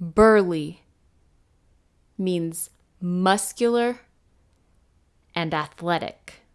burly means muscular and athletic.